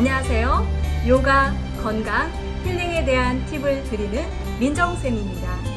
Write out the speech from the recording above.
안녕하세요. 요가, 건강, 힐링에 대한 팁을 드리는 민정쌤입니다.